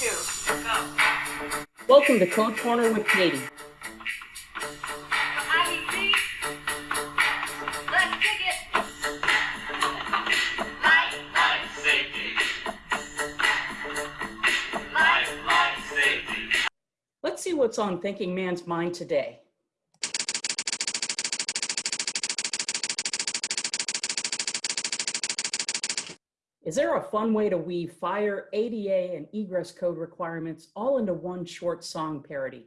go. Welcome to Code Corner with Katie. Let's see what's on Thinking Man's mind today. Is there a fun way to weave fire, ADA, and egress code requirements all into one short song parody?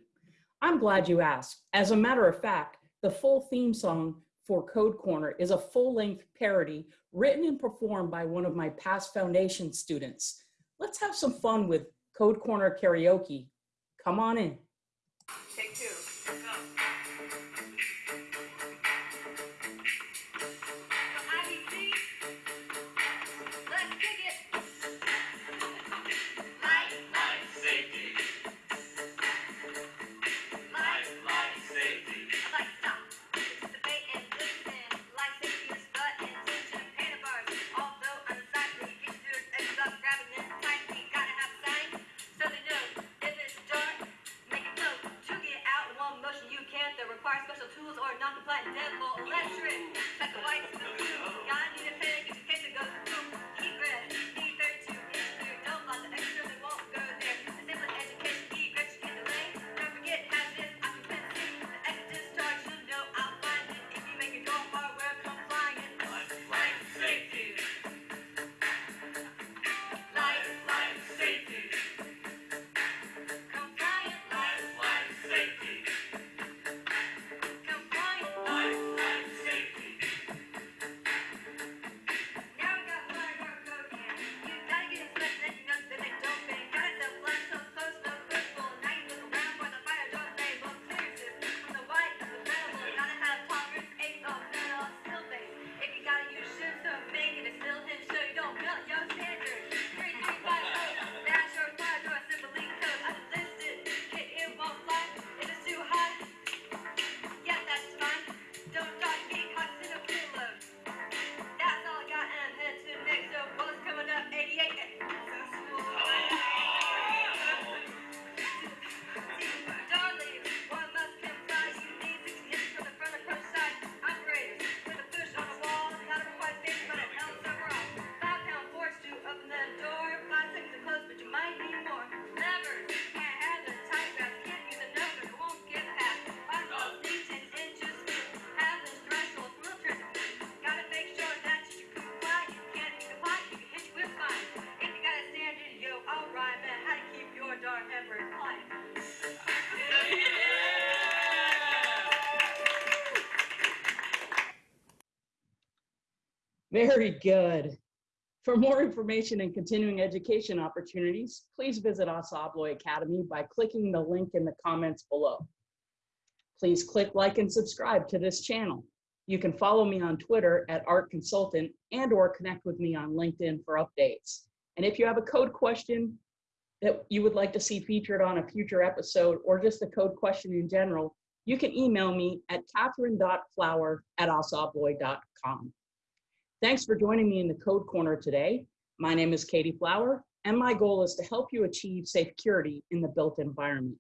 I'm glad you asked. As a matter of fact, the full theme song for Code Corner is a full-length parody written and performed by one of my past foundation students. Let's have some fun with Code Corner karaoke. Come on in. take two, Very good. For more information and continuing education opportunities, please visit Assa Abloy Academy by clicking the link in the comments below. Please click like and subscribe to this channel. You can follow me on Twitter at Art Consultant and or connect with me on LinkedIn for updates. And if you have a code question that you would like to see featured on a future episode or just a code question in general, you can email me at catherine.flower at assaabloy.com. Thanks for joining me in the Code Corner today. My name is Katie Flower, and my goal is to help you achieve safe security in the built environment.